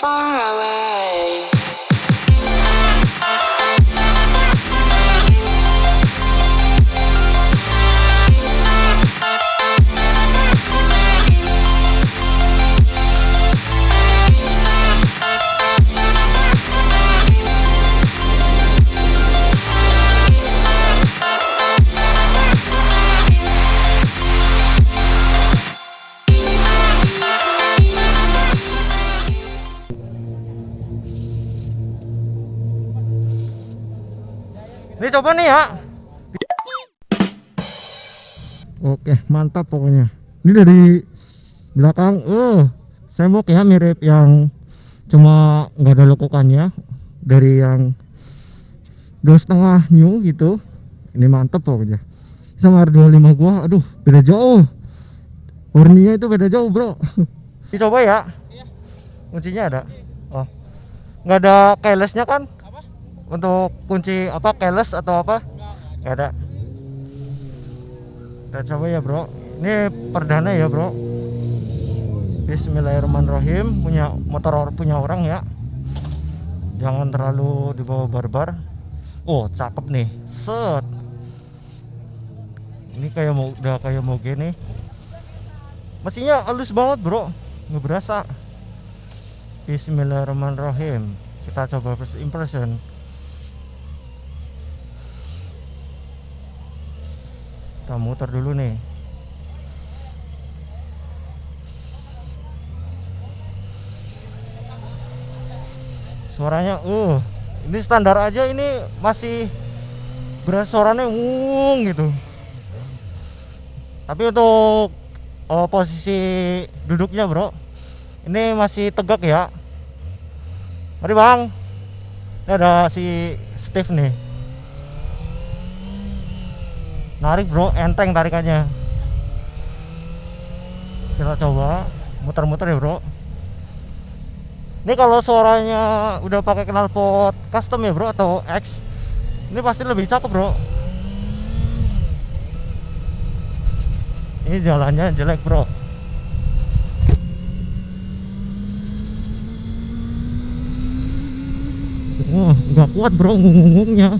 far away. Coba nih ya. Oke, mantap pokoknya. Ini dari belakang, uh, semok ya mirip yang cuma nggak ada lekukannya dari yang dua setengah new gitu. Ini mantap pokoknya. Sama R25 gua, aduh beda jauh. Warninya itu beda jauh bro. Dicoba ya. Kuncinya ada. Oh, nggak ada keylessnya kan? Untuk kunci apa keyless atau apa? Nggak ada. Kita coba ya bro. Ini perdana ya bro. Bismillahirrahmanirrahim. Punya motor punya orang ya. Jangan terlalu dibawa barbar. Oh cakep nih. Set. Ini kayak mau udah kayak mau gini. Mesinnya halus banget bro. Nggak berasa. Bismillahirrahmanirrahim. Kita coba first impression kita muter dulu nih. Suaranya uh ini standar aja ini masih beras suaranya ngung gitu. Tapi untuk oh, posisi duduknya bro ini masih tegak ya. Mari bang. Ini ada si Steve nih narik bro. Enteng tarikannya kita coba. Muter-muter ya bro. Ini kalau suaranya udah pakai knalpot custom ya bro atau X ini pasti lebih cakep bro. Ini jalannya jelek bro. Wah, nggak kuat bro ngungungnya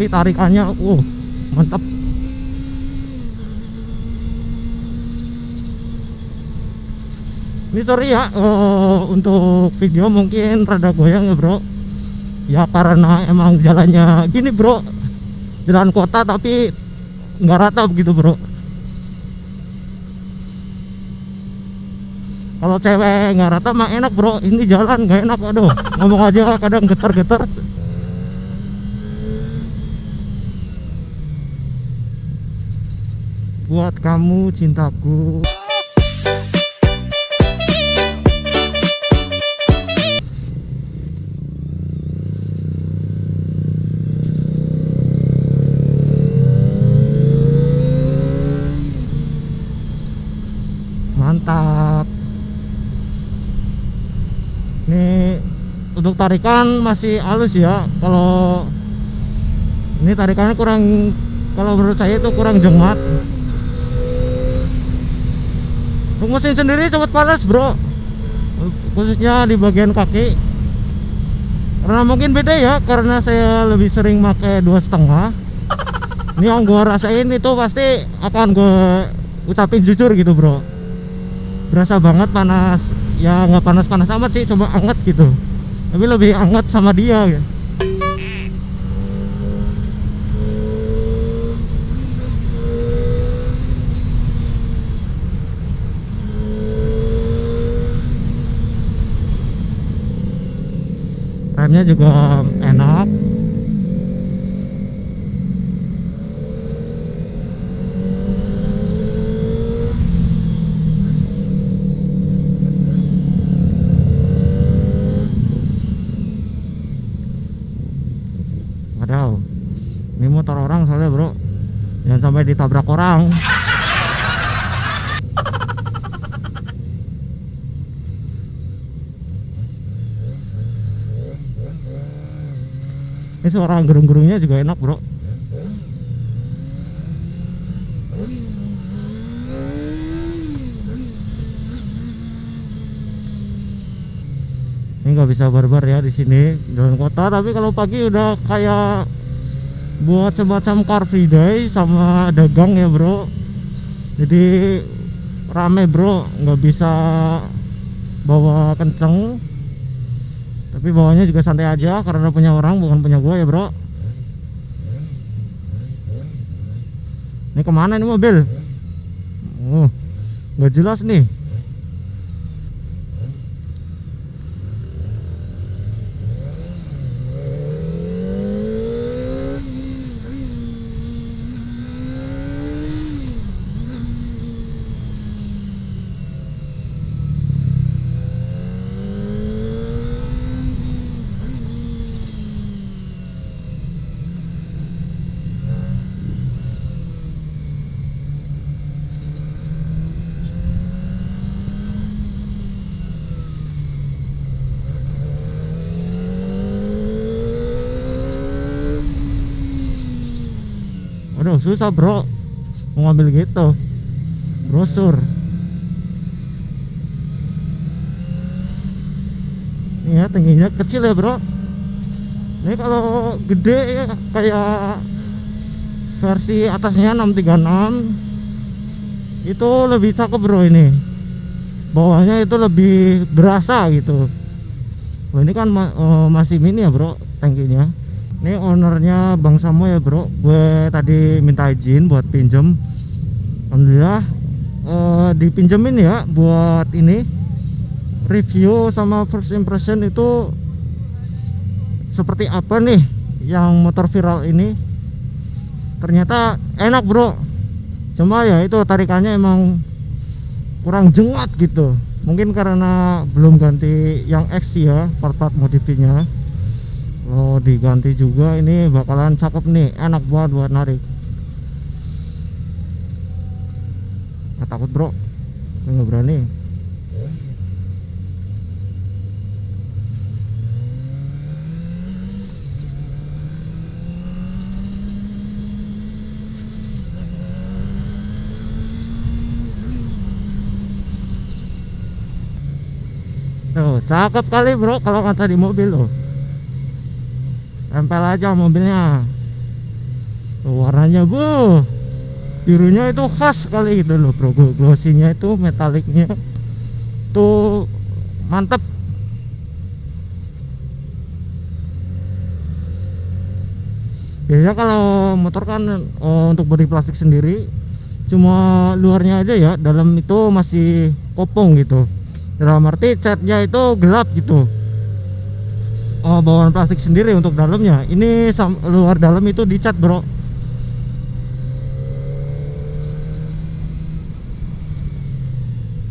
tapi tarikannya uh mantap. Ini sorry ya uh, untuk video mungkin rada goyang ya bro. Ya karena emang jalannya gini bro. Jalan kota tapi nggak rata begitu bro. Kalau cewek nggak rata mah enak bro. Ini jalan nggak enak aduh. Ngomong aja kadang getar-getar buat kamu cintaku. Mantap. Ini untuk tarikan masih halus ya. Kalau ini tarikannya kurang kalau menurut saya itu kurang jengmat mesin sendiri cepat panas bro. Khususnya di bagian kaki. Karena mungkin beda ya karena saya lebih sering pakai dua setengah. Ini yang gua rasain itu pasti akan gue ucapin jujur gitu bro. Berasa banget panas. Ya nggak panas-panas amat sih coba anget gitu. Tapi lebih anget sama dia gitu. Remnya juga enak. Wadaw Ini motor orang soalnya bro. Jangan sampai ditabrak orang Ini suara gerung-gerungnya juga enak bro. Ini nggak bisa barbar ya di sini jalan kota. Tapi kalau pagi udah kayak buat semacam car free day sama dagang ya bro. Jadi rame bro. Nggak bisa bawa kenceng tapi bawanya juga santai aja karena punya orang bukan punya gue ya bro. Ini ke mana ini mobil? Oh nggak jelas nih Susah bro. Mau ngambil gitu. Brosur ya tingginya kecil ya bro. Ini kalau gede ya kayak versi atasnya 636 itu lebih cakep bro ini. Bawahnya itu lebih berasa gitu. Wah, ini kan eh, masih mini ya bro tangkinya ini ownernya Bang Samo ya bro. Gue tadi minta izin buat pinjem. Alhamdulillah eh, dipinjemin ya buat ini. Review sama first impression itu seperti apa nih yang motor viral ini? Ternyata enak bro. Cuma ya itu tarikannya emang kurang jengat gitu. Mungkin karena belum ganti yang X ya part-part modifinya Oh diganti juga. Ini bakalan cakep nih. Enak banget buat narik nggak takut bro. Nggak berani. Tuh, cakep kali bro kalau kata di mobil loh tempel aja mobilnya. Tuh, warnanya bu. Birunya itu khas sekali gitu loh bro. Glossinya itu metaliknya. Tuh mantep. Biasanya kalau motor kan oh, untuk bodi plastik sendiri cuma luarnya aja ya. Dalam itu masih kopong gitu. Dalam arti catnya itu gelap gitu oh, bawaan plastik sendiri untuk dalamnya. Ini luar dalam itu dicat bro.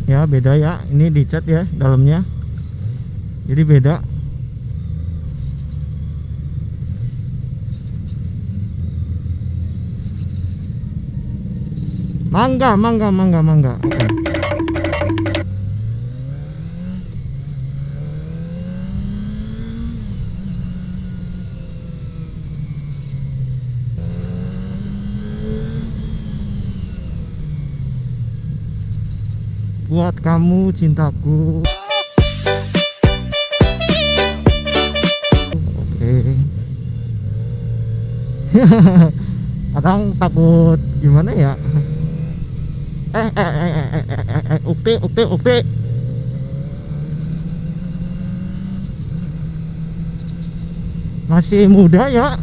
Ya beda ya. Ini dicat ya dalamnya. Jadi beda. Mangga mangga mangga mangga. Oke. Buat kamu cintaku. Oke. Kadang takut gimana ya? Eh eh eh eh eh eh eh, eh ukti masih muda ya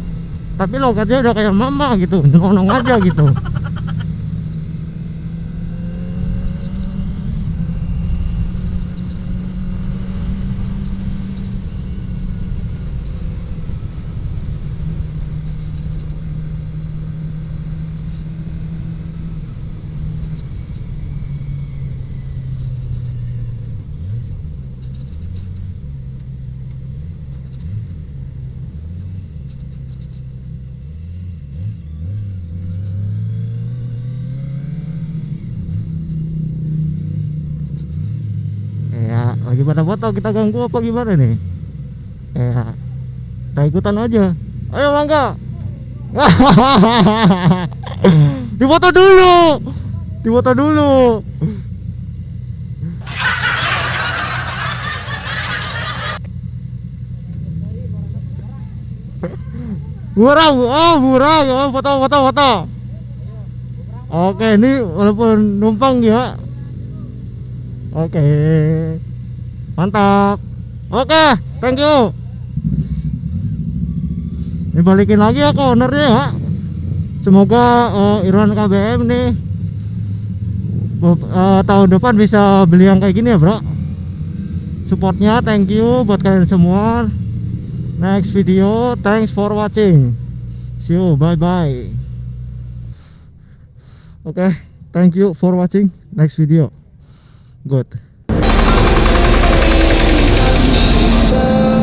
tapi logatnya udah kayak mama gitu nyelonong aja gitu lagi pada foto kita ganggu apa gimana nih ya kita ikutan aja ayo mangga Difoto dulu. Difoto dulu. Murah, oh murah ya, foto foto foto. Oke, ini walaupun numpang ya. Oke. Mantap. Oke, thank you. Ini balikin lagi ya ke ownernya ya. Semoga eh, Irwan KBM nih eh, tahun depan bisa beli yang kayak gini ya, Bro. Supportnya thank you buat kalian semua. Next video, thanks for watching. See you, bye bye. Oke, thank you for watching. Next video. Good. show.